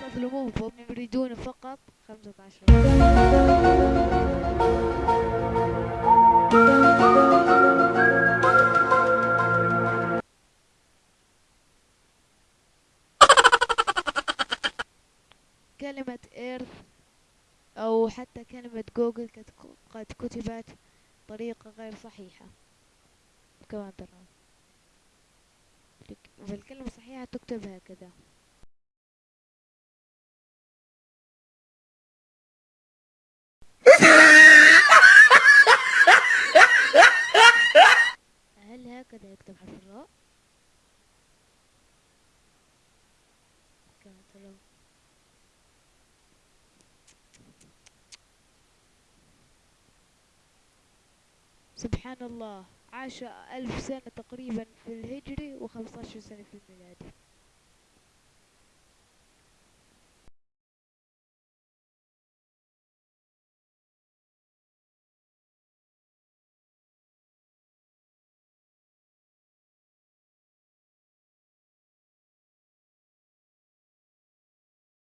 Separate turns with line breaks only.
تظلمون فهم يريدون فقط خمسة عشر. كلمة إيرث أو حتى كلمة جوجل قد كتبت بطريقة غير صحيحة. كما ترون فالكلمة الصحيحة تكتب هكذا هكذا يكتب حرف الراء؟ كما ترون سبحان الله. عاش ألف سنة تقريبا في الهجري وخمسة عشر سنة في الميلادي